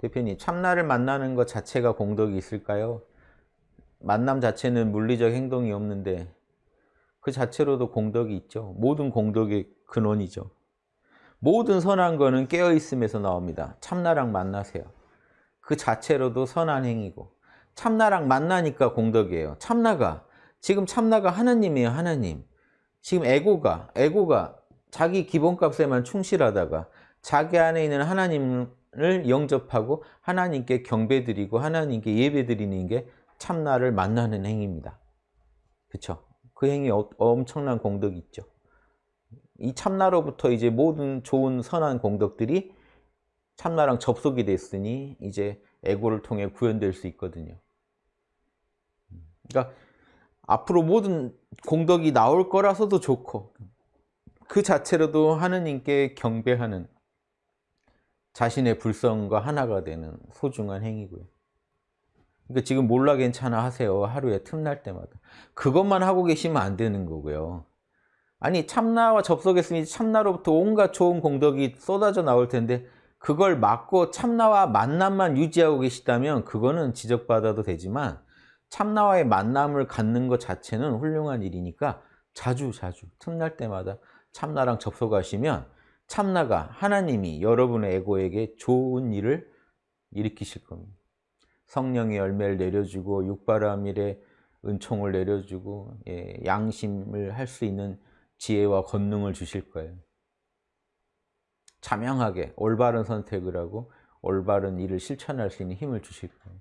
대표님 참나를 만나는 것 자체가 공덕이 있을까요? 만남 자체는 물리적 행동이 없는데 그 자체로도 공덕이 있죠. 모든 공덕의 근원이죠. 모든 선한 거는 깨어있음에서 나옵니다. 참나랑 만나세요. 그 자체로도 선한 행위고 참나랑 만나니까 공덕이에요. 참나가 지금 참나가 하나님이에요. 하나님. 지금 에고가 에고가 자기 기본값에만 충실하다가 자기 안에 있는 하나님을 영접하고 하나님께 경배드리고 하나님께 예배드리는 게 참나를 만나는 행위입니다. 그렇죠? 그 행위 어, 엄청난 공덕이 있죠. 이 참나로부터 이제 모든 좋은 선한 공덕들이 참나랑 접속이 됐으니 이제 에고를 통해 구현될 수 있거든요. 그러니까 앞으로 모든 공덕이 나올 거라서도 좋고 그 자체로도 하느님께 경배하는 자신의 불성과 하나가 되는 소중한 행위고요. 그러니까 지금 몰라 괜찮아 하세요. 하루에 틈날 때마다. 그것만 하고 계시면 안 되는 거고요. 아니 참나와 접속했으니 참나로부터 온갖 좋은 공덕이 쏟아져 나올 텐데 그걸 막고 참나와 만남만 유지하고 계시다면 그거는 지적받아도 되지만 참나와의 만남을 갖는 것 자체는 훌륭한 일이니까 자주 자주 틈날 때마다 참나랑 접속하시면 참나가 하나님이 여러분의 에고에게 좋은 일을 일으키실 겁니다. 성령의 열매를 내려주고 육바라밀의 은총을 내려주고 예, 양심을 할 수 있는 지혜와 권능을 주실 거예요. 자명하게 올바른 선택을 하고 올바른 일을 실천할 수 있는 힘을 주실 거예요.